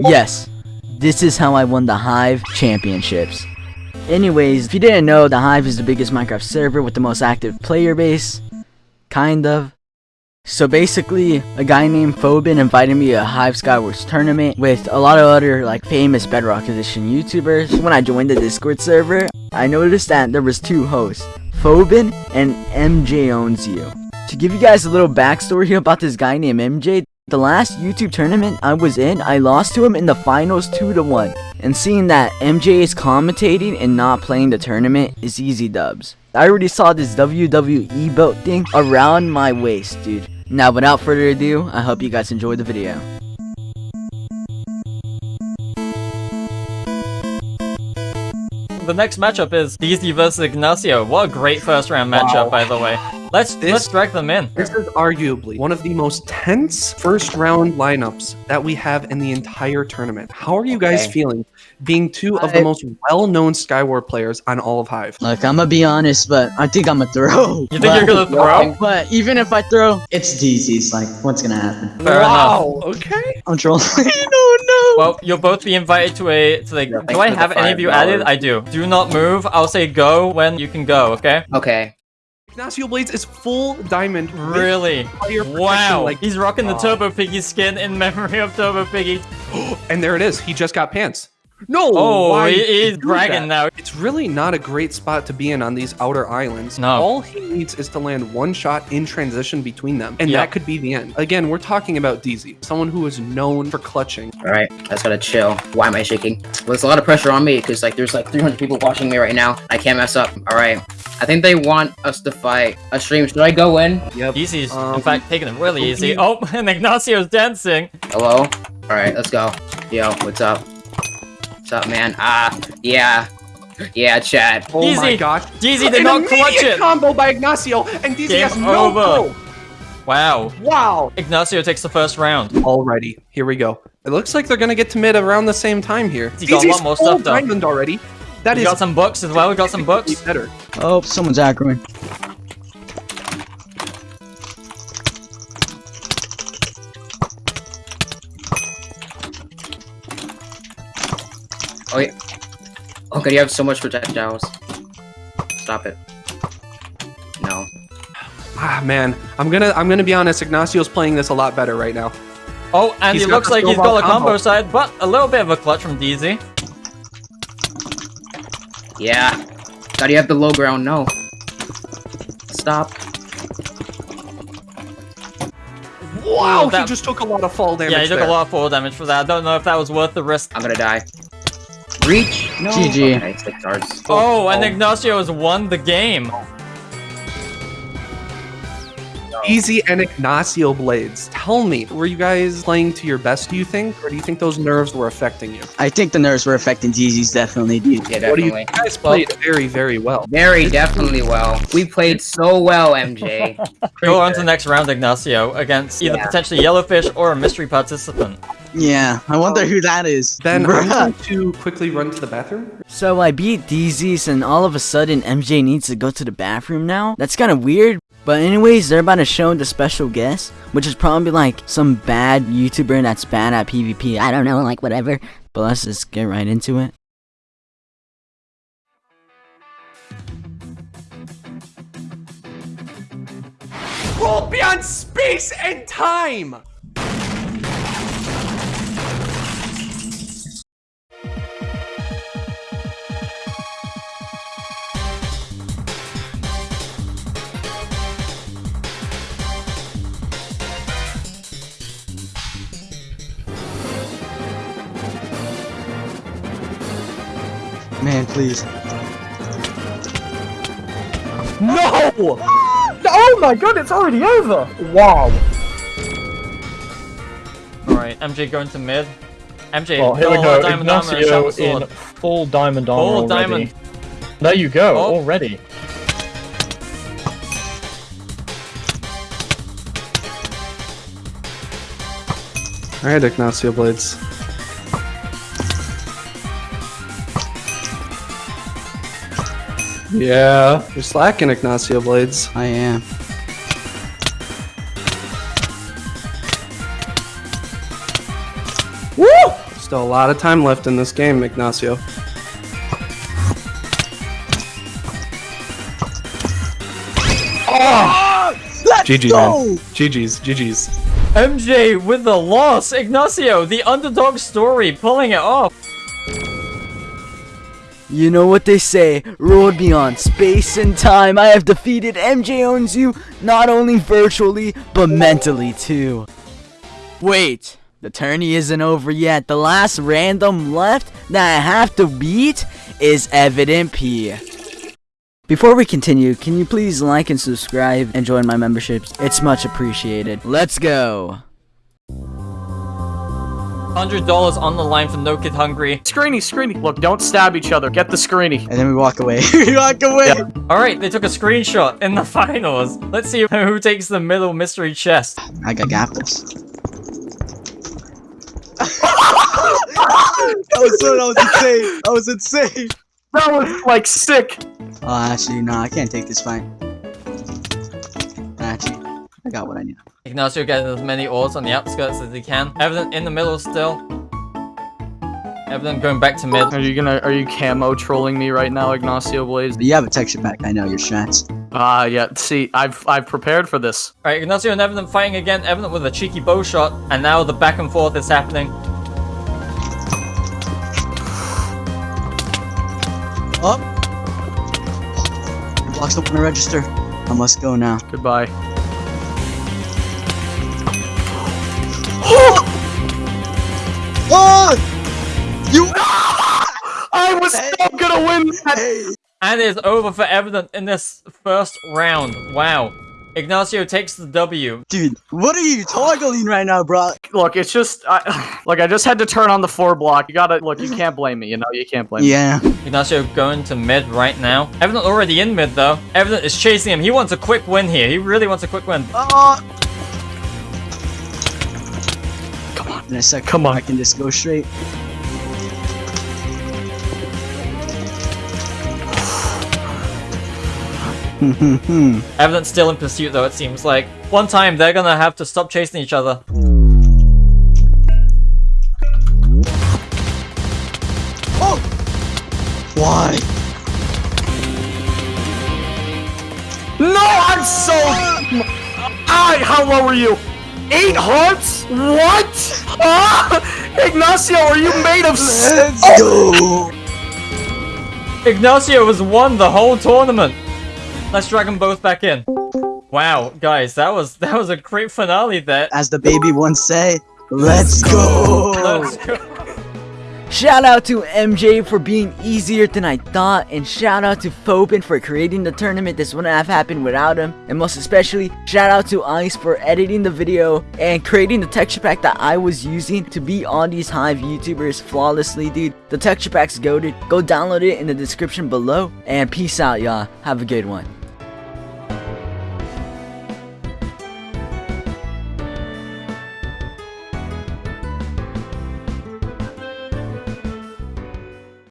Yes, this is how I won the Hive Championships. Anyways, if you didn't know, the Hive is the biggest Minecraft server with the most active player base. Kind of. So basically, a guy named Phobin invited me to a Hive Skywars tournament with a lot of other like famous Bedrock Edition YouTubers. When I joined the Discord server, I noticed that there was two hosts, Phobin and MJ Owns You. To give you guys a little backstory about this guy named MJ, the last YouTube tournament I was in, I lost to him in the finals 2 to 1. And seeing that MJ is commentating and not playing the tournament is easy dubs. I already saw this WWE belt thing around my waist, dude. Now without further ado, I hope you guys enjoyed the video. The next matchup is DZ vs Ignacio. What a great first round matchup, Wow. by the way. Let's This- let's drag them in. This is arguably one of the most tense first round lineups that we have in the entire tournament. How are you guys Okay. feeling being two of the most well known Skywar players on all of Hive? Look, I'm gonna be honest, but I think I'm gonna throw. You think you're gonna throw? But even if I throw, it's DZ's. Like, what's gonna happen? Fair enough. Okay. I'm trolling. no, no. Well, you'll both be invited to a to the. Yeah, do I have any of you added? I do. Do not move. I'll say go when you can go. Okay. Okay. Ignacio Blades is full diamond. Really? Wow. Like, He's rocking the Wow. Turbo Piggy skin in memory of Turbo Piggy. and there it is. He just got pants. No. Oh, why he, did he bragging that? now. It's really not a great spot to be in on these outer islands. No. All he needs is to land one shot in transition between them, and Yep. that could be the end. Again, we're talking about DZ, someone who is known for clutching. All right. I just gotta chill. Why am I shaking? Well, there's a lot of pressure on me because like there's like 300 people watching me right now. I can't mess up. All right. I think they want us to fight a stream. Should I go in? Yep. Easy's in Um, fact taking it really easy. Oh, and Ignacio's dancing. Hello. All right. Let's go. Yo. What's up? What's up, man? Ah. Yeah. Yeah, chat. Oh my Easy. gosh. DZ did not clutch immediate it. combo by Ignacio, and DZ Game has no over. clue. Wow. Wow. Ignacio takes the first round. Alrighty, here we go. It looks like they're gonna get to mid around the same time here. He got a lot more full stuff, though. diamond already. That We is got some books as well. We got some books. better. Oh, someone's aggroing. Oh yeah. Oh god, you have so much projectiles. Stop it. No. Ah man, I'm gonna I'm gonna be honest. Ignacio's playing this a lot better right now. Oh, and He's it looks like he's got a combo combo. side, but a little bit of a clutch from DZ. Yeah. God, you have the low ground. No. Stop. Wow, he that- just took a lot of fall damage. Yeah, he took there. a lot of fall damage for that. I don't know if that was worth the risk. I'm gonna die. Reach. No. GG. Okay, six. Oh, and oh. Ignacio has won the game. DZ and Ignacio blades. Tell me, were you guys playing to your best? Do you think, or do you think those nerves were affecting you? I think the nerves were affecting DZ's definitely, dude. Yeah, What do you? definitely. You guys played very, very well. Very definitely well. We played so well, MJ. Go on to the next round, Ignacio, against either Yeah. potentially Yellowfish or a mystery participant. Yeah, I wonder oh. who that is. Then I'm Bruh. going to quickly run to the bathroom. So I beat DZ's and all of a sudden MJ needs to go to the bathroom now? That's kind of weird. But anyways, they're about to show the special guest, which is probably like some bad YouTuber that's bad at PvP. I don't know, like whatever. But let's just get right into it. World beyond space and time. Man, please. No! Oh my god, it's already over! Wow. Alright, MJ going to mid. MJ, Well, oh, here we go. diamond armor and Ignacio sharp in full diamond armor Full already. diamond. There you go, Oh. already. All right, Ignacio blades. Yeah, you're slacking, Ignacio blades. I am. Woo! Still a lot of time left in this game, Ignacio. Ah! GG, man. GG's, GG's. MJ with the loss. Ignacio, the underdog story, pulling it off. You know what they say, road beyond space and time. I have defeated MJ owns you, not only virtually, but mentally too. Wait, the tourney isn't over yet. The last random left that I have to beat is Evident P. Before we continue, can you please like and subscribe and join my memberships? It's much appreciated. Let's go. $100 on the line for No Kid Hungry. Screeny, screeny. Look, don't stab each other. Get the screeny. And then we walk away. we walk away. Alright, they took a screenshot in the finals. Let's see who takes the middle mystery chest. I got got this. That was so, that was insane. That was insane. That was like sick. Oh, actually, no, I can't take this fight. Actually, I got what I need. Ignacio getting as many ores on the outskirts as he can. Evident in the middle still. Evident going back to mid. Are you gonna? Are you camo trolling me right now, Ignacio Blades? You have a texture pack. I know your strats. Ah, yeah. See, I've I've prepared for this. Alright, Ignacio and Evident fighting again. Evident with a cheeky bow shot. And now the back and forth is happening. Up. Your blocks don't want to register. I must go now. Goodbye. Oh! You. I was still gonna win that. Hey. And it is over for Evident in this first round. Wow. Ignacio takes the W. Dude, what are you toggling right now, bro? Look, it's just, I, like, I just had to turn on the four block. You gotta, look, you can't blame me, you know, you can't blame me. Yeah. Ignacio going to mid right now. Evident already in mid though. Evident is chasing him. He wants a quick win here. He really wants a quick win. Oh. In a second, Come on. I can just go straight. Evident still in pursuit though, it seems like. One time they're gonna have to stop chasing each other. Oh! Why? No, I'm so. I. How low are you? Eight hearts? What? Ah! Ignacio, are you made of? s- Let's go. Ignacio has won the whole tournament. Let's drag them both back in. Wow, guys, that was that was a great finale there. As the baby once say, let's go. Let's go. Shout out to MJ for being easier than I thought, and shout out to Phobin for creating the tournament. This wouldn't have happened without him. And most especially, shout out to Ice for editing the video and creating the texture pack that I was using to beat all these Hive YouTubers flawlessly, dude. The texture pack's goaded. Go download it in the description below, and peace out, y'all. Have a good one.